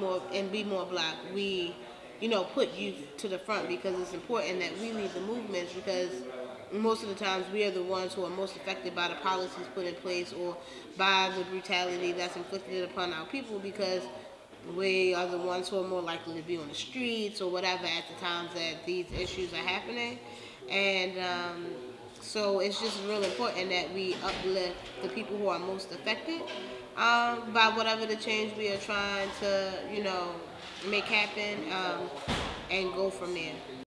more and be more black, we, you know, put youth to the front because it's important that we lead the movements because most of the times we are the ones who are most affected by the policies put in place or by the brutality that's inflicted upon our people because we are the ones who are more likely to be on the streets or whatever at the times that these issues are happening. And um, so it's just real important that we uplift the people who are most affected um, by whatever the change we are trying to, you know, make happen um, and go from there.